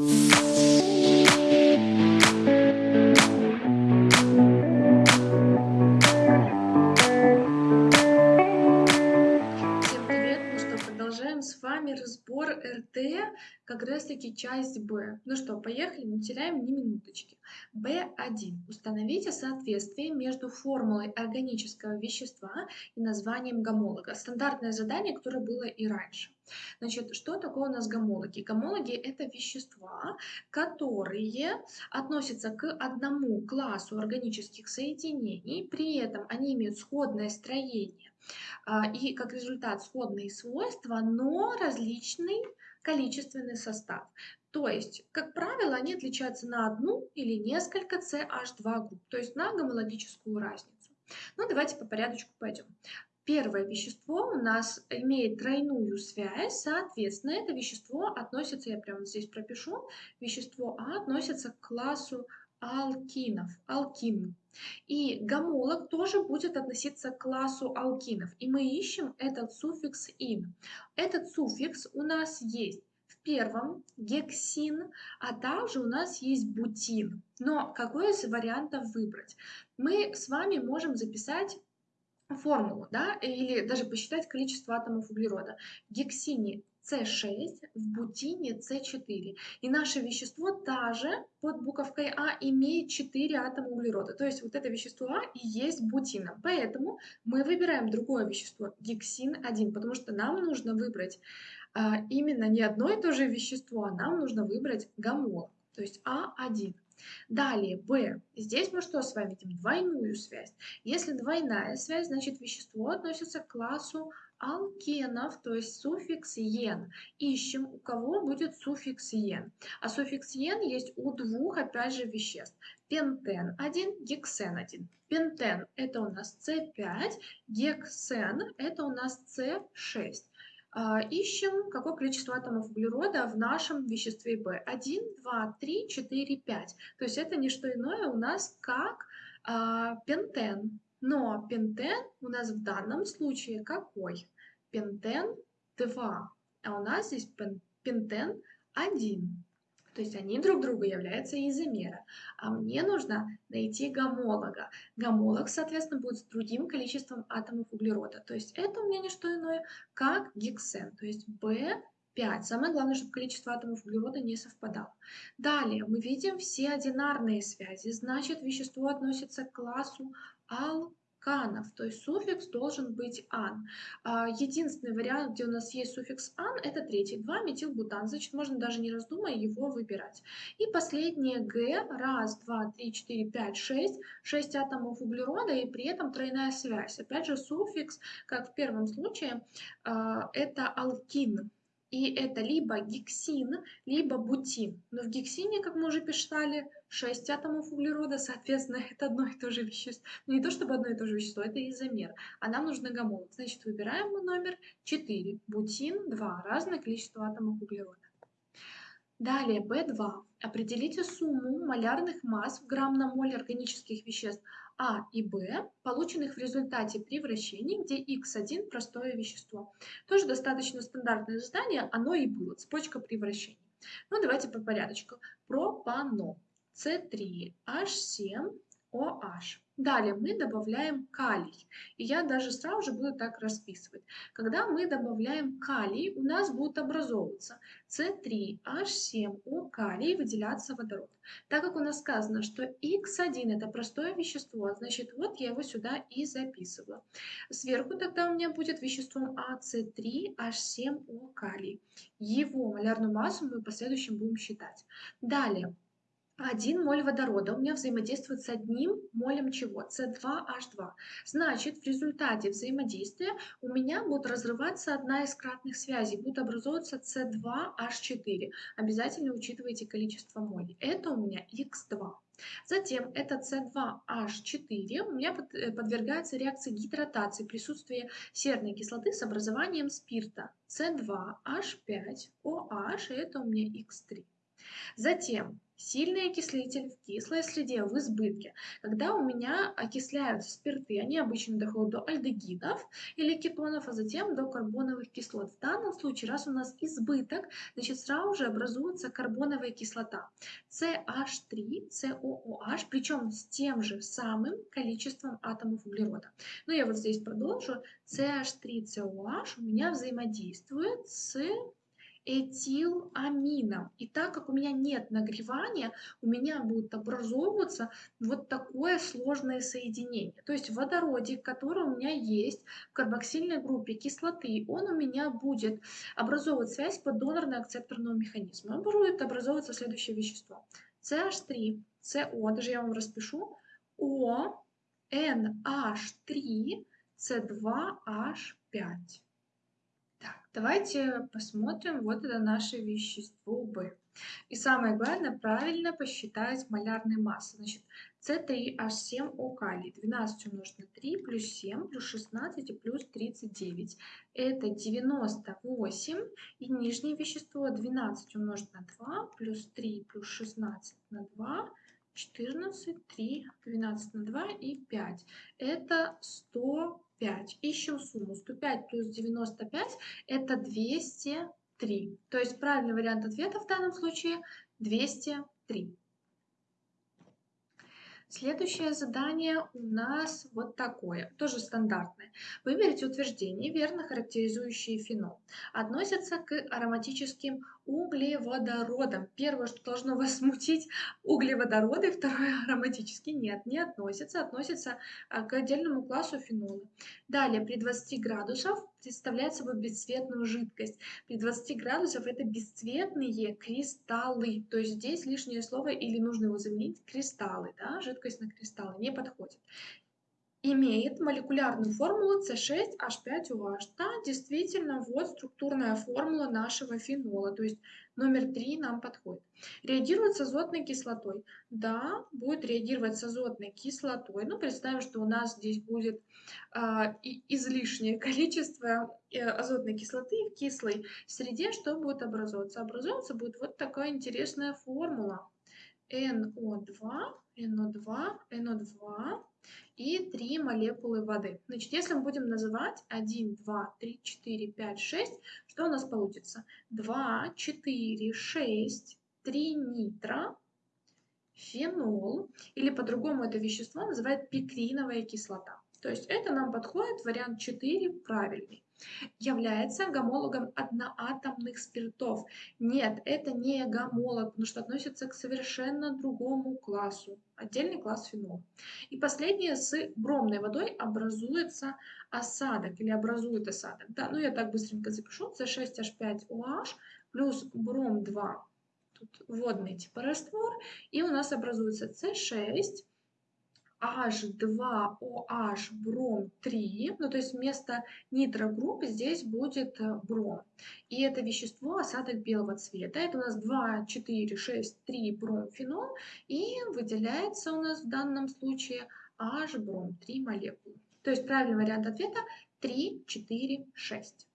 Всем РТ, как раз таки часть Б. Ну что, поехали, не теряем ни минуточки. Б1. Установите соответствие между формулой органического вещества и названием гомолога. Стандартное задание, которое было и раньше. Значит, что такое у нас гомологи? Гомологи – это вещества, которые относятся к одному классу органических соединений, при этом они имеют сходное строение а, и как результат сходные свойства, но различный количественный состав. То есть, как правило, они отличаются на одну или несколько CH2 групп, то есть на гомологическую разницу. Ну, давайте по порядочку пойдем. Первое вещество у нас имеет тройную связь, соответственно, это вещество относится, я прямо здесь пропишу, вещество А относится к классу алкинов, алкин. И гомолог тоже будет относиться к классу алкинов. И мы ищем этот суффикс «ин». Этот суффикс у нас есть в первом гексин, а также у нас есть бутин. Но какой из вариантов выбрать? Мы с вами можем записать формулу, да, или даже посчитать количество атомов углерода. В гексине С6, в бутине С4. И наше вещество также под буковкой А имеет 4 атома углерода. То есть вот это вещество А и есть бутином. Поэтому мы выбираем другое вещество, гексин-1, потому что нам нужно выбрать а, именно не одно и то же вещество, а нам нужно выбрать гомолог, то есть А1. Далее, B. Здесь мы что с вами видим? Двойную связь. Если двойная связь, значит вещество относится к классу алкенов, то есть суффикс «ен». Ищем, у кого будет суффикс «ен». А суффикс «ен» есть у двух, опять же, веществ. Пентен 1, гексен 1. Пентен – это у нас С5, гексен – это у нас С6. А, ищем, какое количество атомов углерода в нашем веществе B. 1, 2, 3, 4, 5. То есть это не что иное у нас как а, пентен. Но пентен у нас в данном случае какой? Пентен 2. А у нас здесь пентен 1. То есть они друг другу являются изомеры. А мне нужно найти гомолога. Гомолог, соответственно, будет с другим количеством атомов углерода. То есть это у меня не что иное, как гексен. То есть B5. Самое главное, чтобы количество атомов углерода не совпадало. Далее мы видим все одинарные связи. Значит, вещество относится к классу ал канов, то есть суффикс должен быть ан. А, единственный вариант, где у нас есть суффикс ан, это третий, 2 метилбутан, значит можно даже не раздумывая его выбирать. И последнее г, раз, два, три, четыре, пять, шесть, шесть атомов углерода и при этом тройная связь. Опять же суффикс, как в первом случае, а, это алкин. И это либо гексин, либо бутин. Но в гексине, как мы уже писали, 6 атомов углерода, соответственно, это одно и то же вещество. Ну, не то чтобы одно и то же вещество, это изомер. А нам нужен гомолог. Значит, выбираем мы номер 4. Бутин 2. Разное количество атомов углерода. Далее, B2. Определите сумму малярных масс в грамм на моль органических веществ а и Б, полученных в результате при вращении, где Х1 – простое вещество. Тоже достаточно стандартное задание, оно и было, цепочка при вращении. Ну, давайте по порядочку. Пропано. С3, H7, OH. Далее мы добавляем калий. И я даже сразу же буду так расписывать. Когда мы добавляем калий, у нас будет образовываться С3H7O калий и выделяться водород. Так как у нас сказано, что X1 это простое вещество, значит вот я его сюда и записываю. Сверху тогда у меня будет веществом АС3H7O калий. Его малярную массу мы в последующем будем считать. Далее 1 моль водорода у меня взаимодействует с одним молем чего? С2H2. Значит, в результате взаимодействия у меня будет разрываться одна из кратных связей, будет образовываться С2H4. Обязательно учитывайте количество молей. Это у меня Х2. Затем это С2H4 у меня э, подвергается реакции гидратации присутствия серной кислоты с образованием спирта. С2H5OH, и это у меня Х3. Затем Сильный окислитель в кислой среде в избытке. Когда у меня окисляются спирты, они обычно доходят до альдегидов или кетонов, а затем до карбоновых кислот. В данном случае, раз у нас избыток, значит сразу же образуется карбоновая кислота. CH3, COOH, причем с тем же самым количеством атомов углерода. Ну, я вот здесь продолжу. CH3COH у меня взаимодействует с этиламином. И так как у меня нет нагревания, у меня будет образовываться вот такое сложное соединение. То есть водородик, который у меня есть в карбоксильной группе кислоты, он у меня будет образовывать связь по донорно-акцепторному механизму. Он будет образовываться следующее вещество. CH3, CO, даже я вам распишу, O, NH3, C2H5. Давайте посмотрим, вот это наше вещество В. И самое главное, правильно посчитать малярные массы. Значит, С3H7O калий. 12 умножить на 3 плюс 7 плюс 16 и плюс 39. Это 98. И нижнее вещество 12 умножить на 2 плюс 3 плюс 16 на 2 14, 3, 12 на 2 и 5. Это 100 5. Ищем сумму. 105 плюс 95 это 203. То есть правильный вариант ответа в данном случае 203. Следующее задание у нас вот такое, тоже стандартное. Выберите утверждение, верно характеризующие фенол. Относятся к ароматическим углеводородам. Первое, что должно вас смутить, углеводороды, второе, ароматические. Нет, не относятся, относятся а, к отдельному классу фенола. Далее, при 20 градусов представляет собой бесцветную жидкость. При 20 градусов это бесцветные кристаллы. То есть здесь лишнее слово или нужно его заменить кристаллы. Да? Жидкость на кристаллы не подходит имеет молекулярную формулу C6H5OH. Да, действительно, вот структурная формула нашего фенола, то есть номер 3 нам подходит. Реагирует с азотной кислотой. Да, будет реагировать с азотной кислотой. Ну, представим, что у нас здесь будет э, излишнее количество азотной кислоты в кислой среде. Что будет образовываться? Образовываться будет вот такая интересная формула. NO2, NO2, NO2 и 3 молекулы воды. Значит, если мы будем называть 1, 2, 3, 4, 5, 6, что у нас получится? 2, 4, 6, 3 нитро, фенол, или по-другому это вещество называют пикриновая кислота. То есть это нам подходит, вариант 4 правильный является гомологом одноатомных спиртов. Нет, это не гомолог, потому что относится к совершенно другому классу. Отдельный класс фенол. И последнее, с бромной водой образуется осадок или образует осадок. Да, ну я так быстренько запишу. С6H5OH плюс бром 2. Тут водный типа раствор. И у нас образуется С6 H2OH бром 3, ну то есть вместо нитрогрупп здесь будет э, бром. И это вещество осадок белого цвета. Это у нас 2, 4, 6, 3 бромфенол. И выделяется у нас в данном случае H бром 3 молекулы. То есть правильный вариант ответа 3, 4, 6.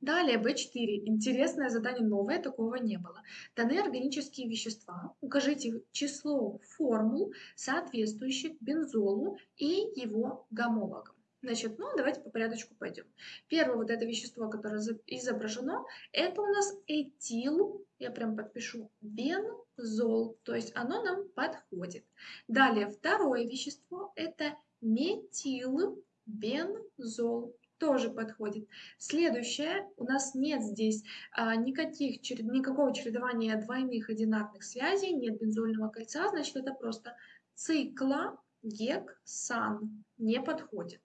Далее B4. Интересное задание новое, такого не было. Даны органические вещества. Укажите число формул, соответствующих бензолу и его гомологам. Значит, ну давайте по порядочку пойдем. Первое вот это вещество, которое изображено, это у нас этил, я прям подпишу, бензол, то есть оно нам подходит. Далее второе вещество, это метилбензол тоже подходит. Следующее, у нас нет здесь а, никаких, никакого чередования двойных одинарных связей, нет бензольного кольца, значит это просто цикла гексан не подходит.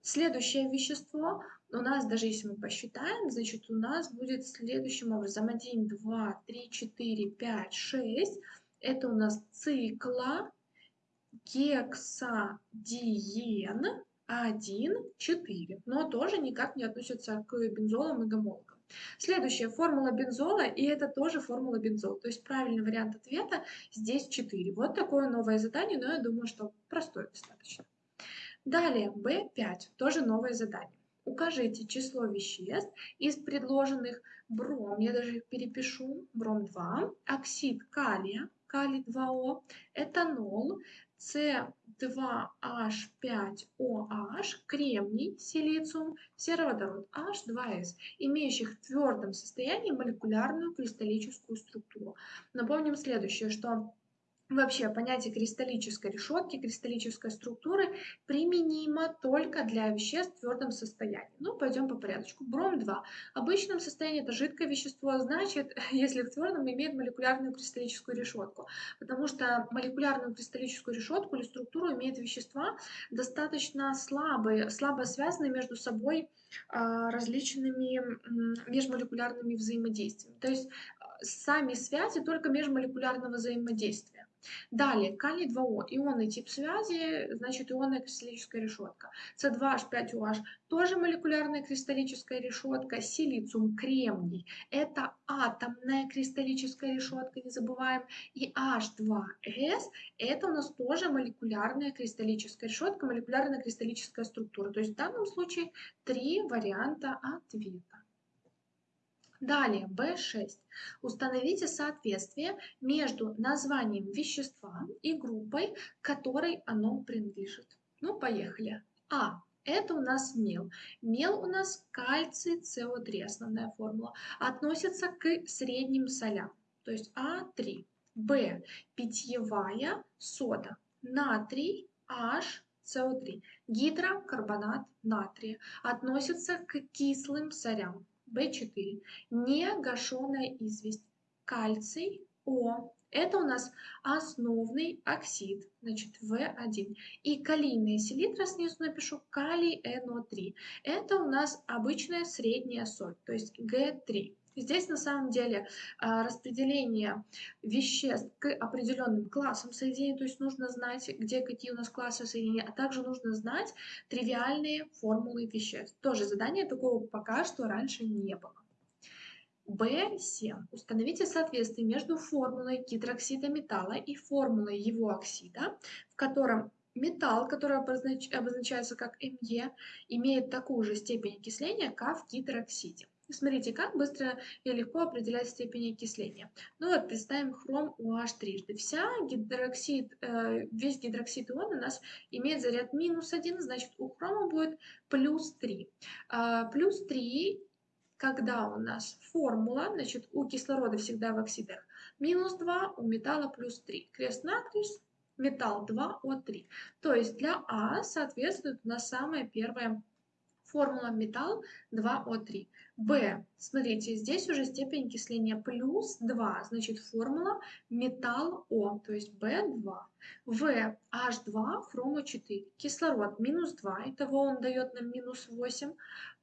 Следующее вещество у нас, даже если мы посчитаем, значит у нас будет следующим образом 1, 2, 3, 4, 5, 6. Это у нас цикла гексадиен 1, 4, но тоже никак не относятся к бензолам и гомологам. Следующая формула бензола, и это тоже формула бензола. То есть правильный вариант ответа здесь 4. Вот такое новое задание, но я думаю, что простое достаточно. Далее, B5, тоже новое задание. Укажите число веществ из предложенных бром, я даже их перепишу, бром-2, оксид калия, калий 2О, этанол, С2H5OH, кремний, силициум, сероводород H2S, имеющих в твердом состоянии молекулярную кристаллическую структуру. Напомним следующее, что Вообще понятие кристаллической решетки, кристаллической структуры применимо только для веществ в твердом состоянии. Ну, пойдем по порядку. Бром-2. В обычном состоянии это жидкое вещество, значит, если в твердом имеет молекулярную кристаллическую решетку. Потому что молекулярную кристаллическую решетку или структуру имеют вещества достаточно слабые, слабо связанные между собой а, различными межмолекулярными взаимодействиями. То есть а, сами связи только межмолекулярного взаимодействия. Далее, калий-2О, ионный тип связи, значит ионная кристаллическая решетка. С2H5OH, тоже молекулярная кристаллическая решетка. Силициум, кремний, это атомная кристаллическая решетка, не забываем. И H2S, это у нас тоже молекулярная кристаллическая решетка, молекулярная кристаллическая структура. То есть в данном случае три варианта ответа. Далее, B6. Установите соответствие между названием вещества и группой, которой оно принадлежит. Ну, поехали. А. Это у нас мел. Мел у нас кальций СО3, основная формула, относится к средним солям, то есть А3. Б. Питьевая сода. Натрий H СО3. Гидрокарбонат натрия относится к кислым солям. В4. Негашенная известь. Кальций О. Это у нас основный оксид, значит, В1. И калийная селитра, снизу напишу, калий НО3. Это у нас обычная средняя соль, то есть Г3. Здесь на самом деле а, распределение веществ к определенным классам соединений, то есть нужно знать, где какие у нас классы соединения, а также нужно знать тривиальные формулы веществ. Тоже задание такого пока что раньше не было. B7. Установите соответствие между формулой гидроксида металла и формулой его оксида, в котором металл, который обозначается как Me, имеет такую же степень окисления, как в гидроксиде. Смотрите, как быстро и легко определять степень окисления. Ну вот, представим хром OH трижды. Вся гидроксид, э, весь гидроксид ион у нас имеет заряд минус 1, значит у хрома будет плюс 3. А, плюс 3, когда у нас формула, значит у кислорода всегда в оксидах минус 2, у металла плюс 3. Крест-накрест, металл 2О3. То есть для А соответствует у нас самая первая формула металл 2О3. Б, смотрите, здесь уже степень окисления плюс 2, значит формула металл О, то есть B2. В, H2, хрома 4. Кислород минус 2, итого он дает нам минус 8.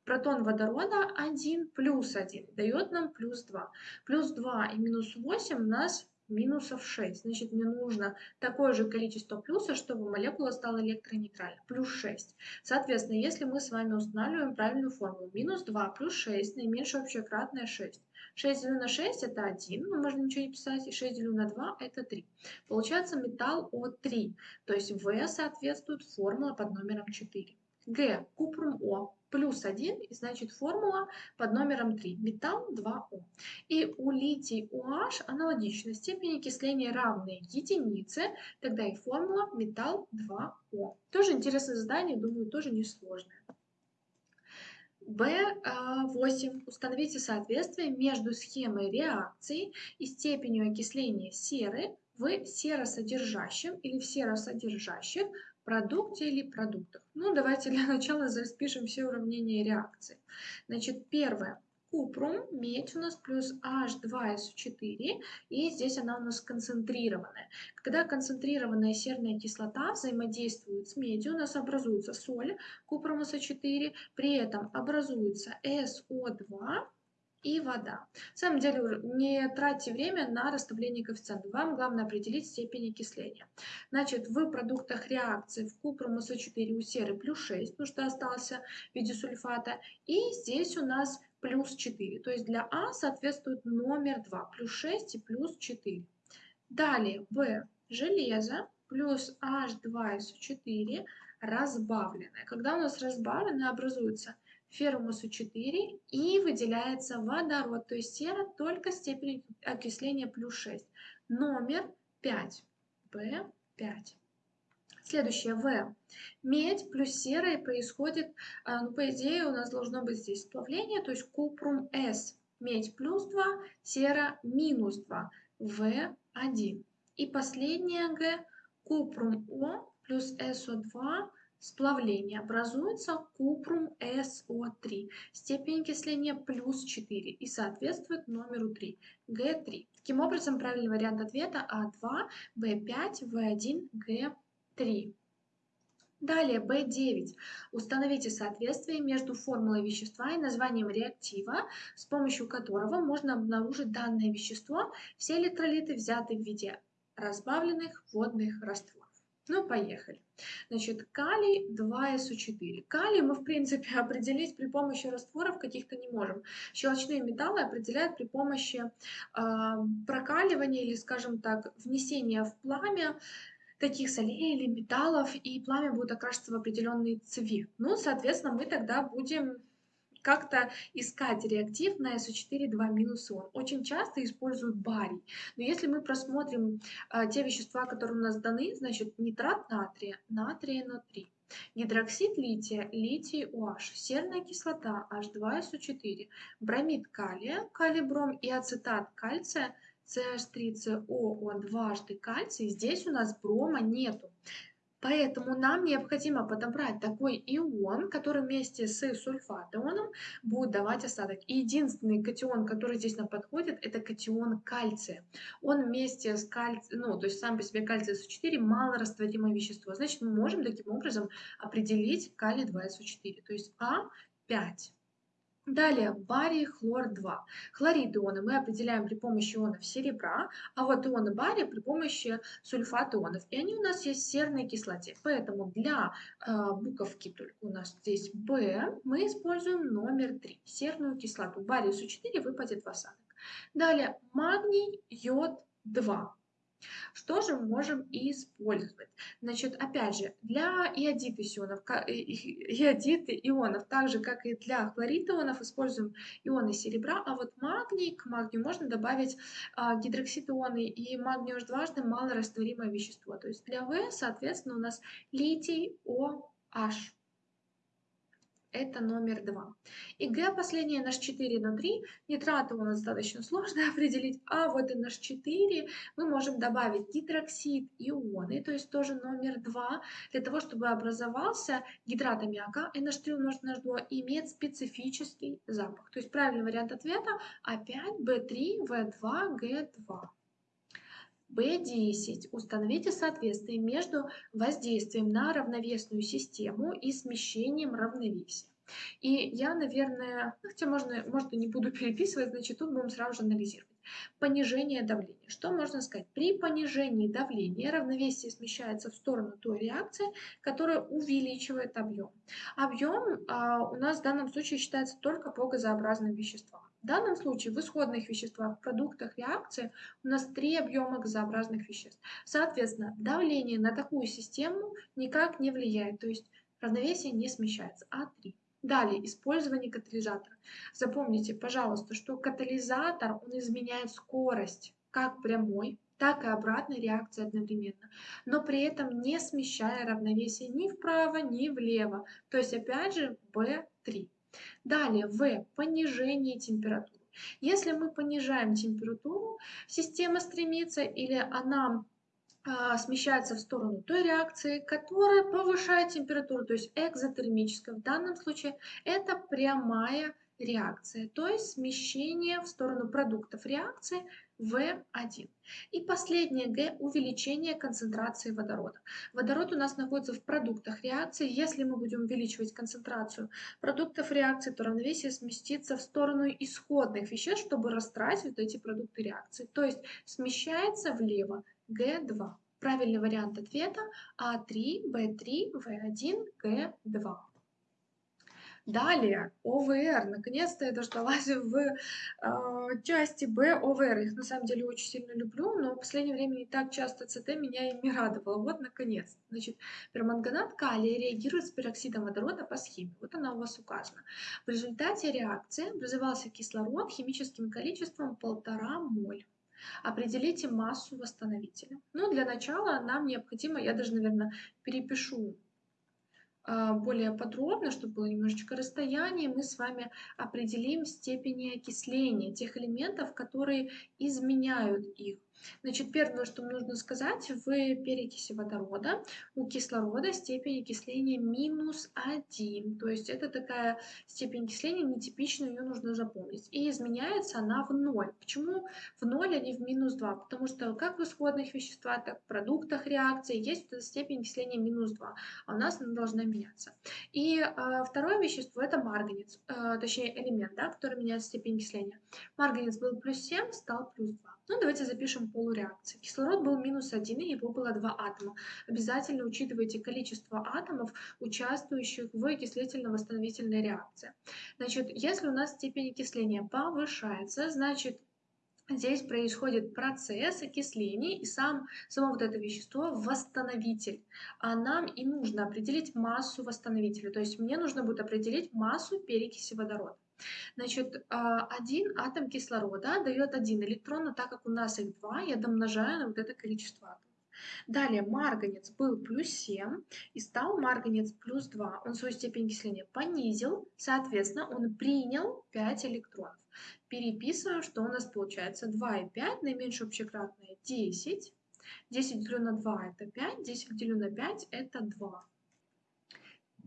Протон водорода 1 плюс 1 дает нам плюс 2. Плюс 2 и минус 8 у нас минусов 6. Значит, мне нужно такое же количество плюса, чтобы молекула стала электронейтральной. Плюс 6. Соответственно, если мы с вами устанавливаем правильную формулу, минус 2 плюс 6, наименьшее общее кратное 6. 6 делю на 6 это 1, но можно ничего не писать, и 6 делю на 2 это 3. Получается металл О3, то есть В соответствует формула под номером 4. Г, купрум О, плюс 1, и значит формула под номером 3, металл 2О. И у литий OH аналогично, степень окисления равная единице, тогда и формула металл 2О. Тоже интересное задание, думаю, тоже несложное. B8. Установите соответствие между схемой реакции и степенью окисления серы в серосодержащем или в серосодержащих продукте или продуктах. Ну, давайте для начала распишем все уравнения реакции. Значит, первое. Купрум, медь у нас плюс H2SO4, и здесь она у нас концентрированная. Когда концентрированная серная кислота взаимодействует с медью, у нас образуется соль, купрум SO4, при этом образуется SO2, и вода. На самом деле не тратьте время на расставление коэффициентов. Вам главное определить степень окисления. Значит, в продуктах реакции в купрум СО4 у серы плюс 6, потому что остался в виде сульфата. И здесь у нас плюс 4. То есть для А соответствует номер 2. Плюс 6 и плюс 4. Далее В железо плюс H2SO4 разбавленное. Когда у нас разбавленное, образуется феррумусу 4 и выделяется водород, то есть сера только степень окисления плюс 6. Номер 5. В5. Следующее В. Медь плюс серая происходит, а, ну, по идее, у нас должно быть здесь сплавление, то есть купрум С. Медь плюс 2, сера минус 2. В1. И последнее Г. Купрум О плюс СО2 сплавление образуется купрум СО3. Степень окисления плюс 4 и соответствует номеру 3, Г3. Таким образом, правильный вариант ответа А2, В5, В1, Г3. Далее, B9. Установите соответствие между формулой вещества и названием реактива, с помощью которого можно обнаружить данное вещество. Все электролиты взяты в виде разбавленных водных растворов. Ну, поехали. Значит, калий 2СО4. Калий мы, в принципе, определить при помощи растворов каких-то не можем. Щелочные металлы определяют при помощи э, прокаливания или, скажем так, внесения в пламя таких солей или металлов, и пламя будет окрашиваться в определенный цвет. Ну, соответственно, мы тогда будем как-то искать реактив на SO4 2 ион. Очень часто используют барий. Но если мы просмотрим а, те вещества, которые у нас даны, значит нитрат натрия, натрия НО3, гидроксид лития, литий OH, серная кислота H2SO4, бромид калия, калибром и ацетат кальция, CH3CO, дважды кальций, здесь у нас брома нету. Поэтому нам необходимо подобрать такой ион, который вместе с сульфатионом будет давать осадок. И единственный катион, который здесь нам подходит, это катион кальция. Он вместе с кальцием, ну, то есть сам по себе кальций СО4 малорастворимое вещество. Значит, мы можем таким образом определить калий 2СО4, то есть А5. Далее барий, хлор 2. Хлорид ионы мы определяем при помощи ионов серебра, а вот ионы бария при помощи сульфат ионов. И они у нас есть в серной кислоте. Поэтому для э, буковки только у нас здесь B мы используем номер 3, серную кислоту. Барий СО4 выпадет в осадок. Далее магний, йод 2. Что же мы можем использовать? Значит, опять же, для иодита ионов, иодиты ионов, так же, как и для хлорид ионов, используем ионы серебра, а вот магний, к магнию можно добавить а, гидроксид ионы, и магний уж дважды малорастворимое вещество. То есть для В, соответственно, у нас литий OH это номер два. И Г последнее NH4 на 3. Нитраты у нас достаточно сложно определить, а вот NH4 мы можем добавить гидроксид ионы, то есть тоже номер 2, для того, чтобы образовался гидрат аммиака NH3 умножить на H2 имеет специфический запах. То есть правильный вариант ответа опять B3, V2, G2. B10. Установите соответствие между воздействием на равновесную систему и смещением равновесия. И я, наверное, ну, хотя можно, может, не буду переписывать, значит, тут будем сразу же анализировать. Понижение давления. Что можно сказать? При понижении давления равновесие смещается в сторону той реакции, которая увеличивает объем. Объем а, у нас в данном случае считается только по газообразным веществам. В данном случае в исходных веществах, в продуктах реакции у нас три объема газообразных веществ. Соответственно, давление на такую систему никак не влияет, то есть равновесие не смещается, А3. Далее, использование катализатора. Запомните, пожалуйста, что катализатор, он изменяет скорость как прямой, так и обратной реакции одновременно, но при этом не смещая равновесие ни вправо, ни влево. То есть, опять же, B3. Далее, В. Понижение температуры. Если мы понижаем температуру, система стремится или она смещается в сторону той реакции, которая повышает температуру, то есть экзотермическая. В данном случае это прямая реакция, то есть смещение в сторону продуктов реакции В1. И последнее Г – увеличение концентрации водорода. Водород у нас находится в продуктах реакции. Если мы будем увеличивать концентрацию продуктов реакции, то равновесие сместится в сторону исходных веществ, чтобы растратить вот эти продукты реакции. То есть смещается влево Г2. Правильный вариант ответа А3, Б3, В1, Г2. Далее, ОВР. Наконец-то я дождалась в э, части Б ОВР. Их на самом деле очень сильно люблю, но в последнее время не так часто ЦТ меня и не радовало. Вот, наконец. Значит, перманганат калия реагирует с пероксидом водорода по схеме. Вот она у вас указана. В результате реакции образовался кислород химическим количеством полтора моль. Определите массу восстановителя. Ну, для начала нам необходимо, я даже, наверное, перепишу более подробно, чтобы было немножечко расстояние, мы с вами определим степени окисления тех элементов, которые изменяют их. Значит, первое, что нужно сказать, в перекиси водорода у кислорода степень окисления минус 1. То есть это такая степень окисления нетипичная, ее нужно запомнить. И изменяется она в 0. Почему в 0, а не в минус 2? Потому что как в исходных веществах, так в продуктах реакции есть эта степень окисления минус 2, а у нас она должна меняться. И э, второе вещество это марганец, э, точнее элемент, да, который меняет степень окисления. Марганец был плюс 7, стал плюс 2. Ну, давайте запишем полуреакции. Кислород был минус 1, и его было два атома. Обязательно учитывайте количество атомов, участвующих в окислительно-восстановительной реакции. Значит, если у нас степень окисления повышается, значит, Здесь происходит процесс окисления, и сам, само вот это вещество восстановитель. А нам и нужно определить массу восстановителя. То есть мне нужно будет определить массу перекиси водорода. Значит, а, один атом кислорода дает один электрон, но так как у нас их два, я домножаю на вот это количество атомов. Далее марганец был плюс 7 и стал марганец плюс 2. Он свою степень окисления понизил, соответственно, он принял 5 электронов. Переписываем, что у нас получается 2 и 5, наименьшее общекратное 10. 10 делю на 2 это 5, 10 делю на 5 это 2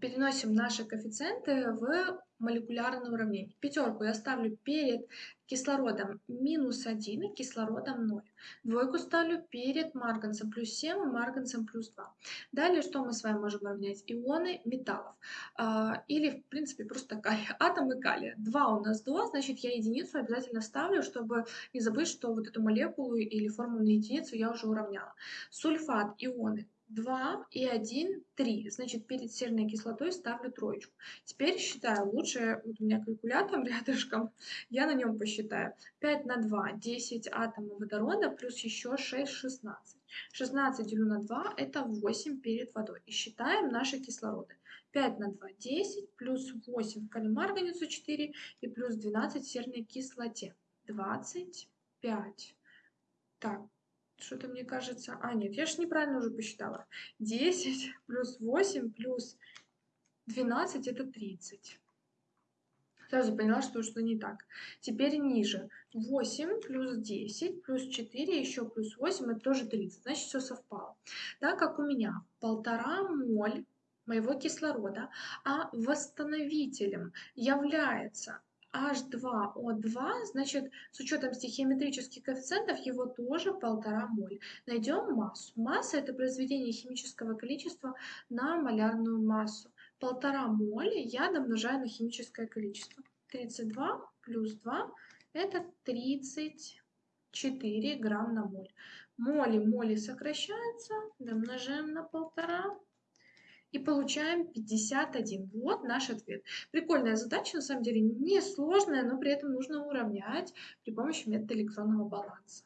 переносим наши коэффициенты в молекулярное уравнение. Пятерку я ставлю перед кислородом минус 1 и кислородом 0. Двойку ставлю перед марганцем плюс 7 и марганцем плюс 2. Далее что мы с вами можем равнять? Ионы металлов. А, или, в принципе, просто калий. Атомы калия. 2 у нас 2, значит, я единицу обязательно ставлю, чтобы не забыть, что вот эту молекулу или формулу на единицу я уже уравняла. Сульфат, ионы 2 и 1, 3. Значит, перед серной кислотой ставлю троечку. Теперь считаю. Лучше, вот у меня калькулятор рядышком, я на нем посчитаю. 5 на 2, 10 атомов водорода, плюс еще 6, 16. 16 делю на 2, это 8 перед водой. И считаем наши кислороды. 5 на 2, 10, плюс 8 в калимарганицу 4 и плюс 12 в серной кислоте. 25. Так, что-то мне кажется... А, нет, я же неправильно уже посчитала. 10 плюс 8 плюс 12 это 30. Сразу поняла, что что не так. Теперь ниже. 8 плюс 10 плюс 4 еще плюс 8 это тоже 30. Значит, все совпало. Так как у меня полтора моль моего кислорода, а восстановителем является H2O2, значит, с учетом стихиометрических коэффициентов его тоже полтора моль. Найдем массу. Масса – это произведение химического количества на малярную массу. Полтора моль я домножаю на химическое количество. 32 плюс 2 – это 34 грамм на моль. Моли, моли сокращаются, домножаем на полтора и получаем 51. Вот наш ответ. Прикольная задача, на самом деле несложная, но при этом нужно уравнять при помощи метода электронного баланса.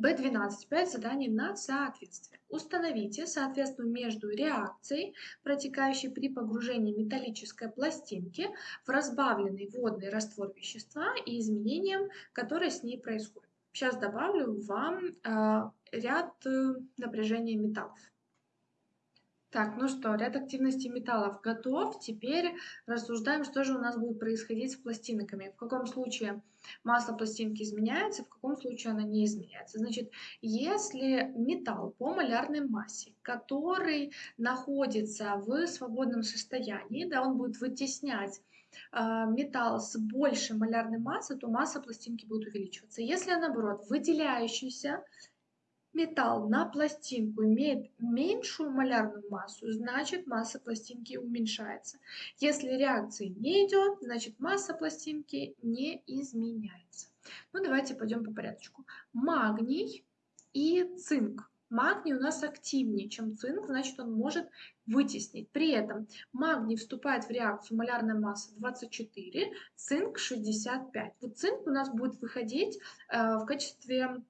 B12. 5 заданий на соответствие. Установите соответствие между реакцией, протекающей при погружении металлической пластинки в разбавленный водный раствор вещества и изменением, которое с ней происходит. Сейчас добавлю вам э, ряд э, напряжения металлов. Так, ну что, ряд активности металлов готов. Теперь рассуждаем, что же у нас будет происходить с пластинками. В каком случае масса пластинки изменяется, в каком случае она не изменяется. Значит, если металл по малярной массе, который находится в свободном состоянии, да, он будет вытеснять э, металл с большей малярной массой, то масса пластинки будет увеличиваться. Если, наоборот, выделяющийся металл на пластинку имеет меньшую малярную массу, значит масса пластинки уменьшается. Если реакции не идет, значит масса пластинки не изменяется. Ну давайте пойдем по порядку. Магний и цинк. Магний у нас активнее, чем цинк, значит он может вытеснить. При этом магний вступает в реакцию малярная масса 24, цинк 65. Вот цинк у нас будет выходить э, в качестве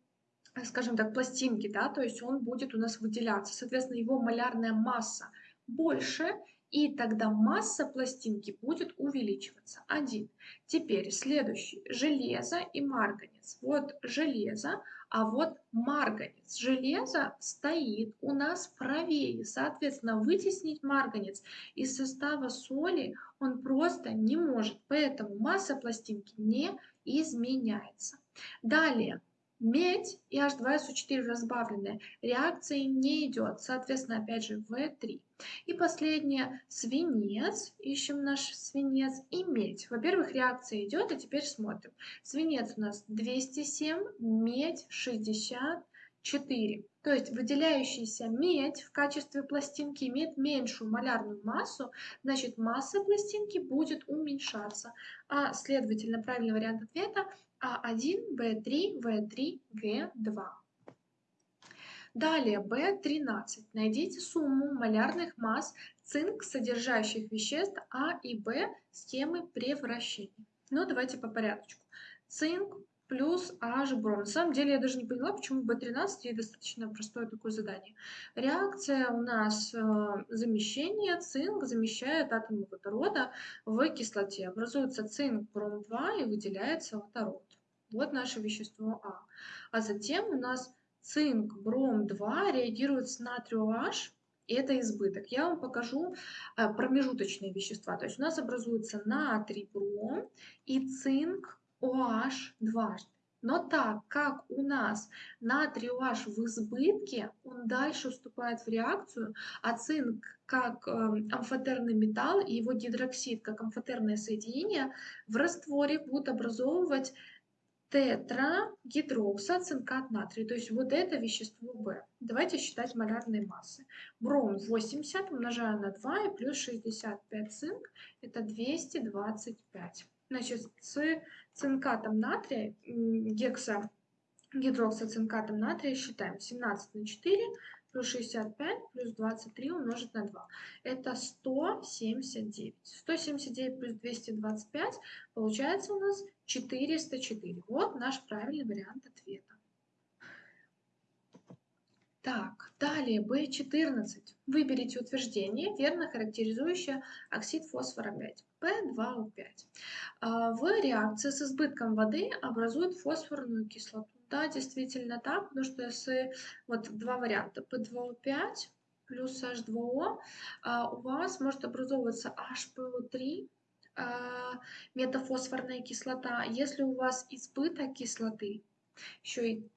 скажем так, пластинки, да, то есть он будет у нас выделяться. Соответственно, его малярная масса больше, и тогда масса пластинки будет увеличиваться. Один. Теперь следующий. Железо и марганец. Вот железо, а вот марганец. Железо стоит у нас правее. Соответственно, вытеснить марганец из состава соли он просто не может. Поэтому масса пластинки не изменяется. Далее. Медь и H2SO4 разбавленные. Реакции не идет. Соответственно, опять же, В3. И последнее. Свинец. Ищем наш свинец. И медь. Во-первых, реакция идет, и теперь смотрим. Свинец у нас 207, медь 64. То есть выделяющаяся медь в качестве пластинки имеет меньшую малярную массу, значит масса пластинки будет уменьшаться. А следовательно, правильный вариант ответа а1, В3, В3, Г2. Далее B13. Найдите сумму малярных масс цинк, содержащих веществ А и Б схемы превращения. Ну, давайте по порядку. Цинк плюс H бром. На самом деле я даже не поняла, почему B13 и достаточно простое такое задание. Реакция у нас э, замещение. Цинк замещает атомы водорода в кислоте. Образуется цинк бром 2 и выделяется водород. Вот наше вещество А. А затем у нас цинк, бром 2 реагирует с натрию H, и это избыток. Я вам покажу э, промежуточные вещества. То есть у нас образуется натрий, бром и цинк OH дважды. Но так как у нас натрий OH в избытке, он дальше вступает в реакцию, а цинк как э, амфотерный металл и его гидроксид как амфотерное соединение в растворе будут образовывать тетрагидроксоцинкат натрия. То есть вот это вещество В. Давайте считать малярные массы. Бром 80 умножаю на 2 и плюс 65 цинк. Это 225. Значит, с цинкатом натрия, гекса гидроксоцинкатом натрия считаем 17 на 4 плюс 65 плюс 23 умножить на 2. Это 179. 179 плюс 225 получается у нас 404. Вот наш правильный вариант ответа. Так, далее B14. Выберите утверждение, верно характеризующее оксид фосфора 5, P2O5. А, в реакции с избытком воды образует фосфорную кислоту да, действительно так, потому что если вот два варианта, P2O5 плюс H2O, а, у вас может образовываться HPO3, а, метафосфорная кислота. Если у вас избыток кислоты, еще и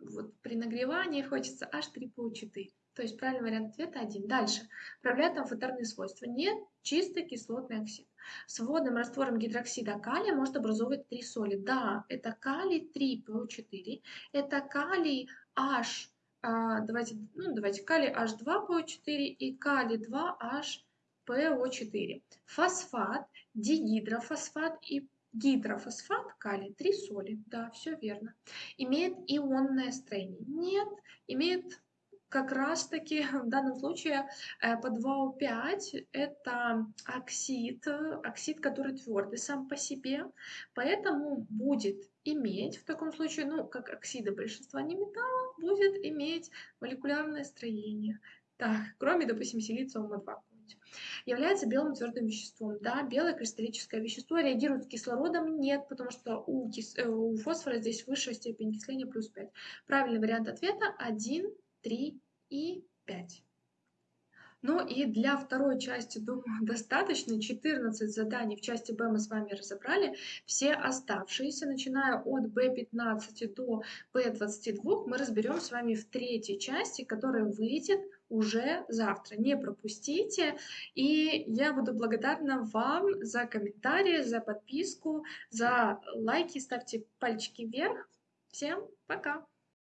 вот при нагревании хочется H3PO4. То есть правильный вариант ответа один. Дальше. Проявляет амфотерные свойства. Нет, чистый кислотный оксид. С водным раствором гидроксида калия может образовывать три соли. Да, это калий 3PO4, это калий H, а, давайте, ну, давайте калий H2PO4 и калий 2HPO4. Фосфат, дигидрофосфат и гидрофосфат калий, три соли. Да, все верно. Имеет ионное строение? Нет, имеет как раз-таки в данном случае э, по 2О5 это оксид, оксид, который твердый сам по себе, поэтому будет иметь в таком случае, ну, как оксиды большинства неметалла, будет иметь молекулярное строение. Так, кроме, допустим, силиция ОМА-2 является белым твердым веществом. Да, белое кристаллическое вещество реагирует с кислородом? Нет, потому что у, кис... Э, у фосфора здесь высшая степень окисления плюс 5. Правильный вариант ответа 1 3 и 5. Ну и для второй части, думаю, достаточно. 14 заданий в части Б мы с вами разобрали. Все оставшиеся, начиная от B15 до B22, мы разберем с вами в третьей части, которая выйдет уже завтра. Не пропустите. И я буду благодарна вам за комментарии, за подписку, за лайки. Ставьте пальчики вверх. Всем пока!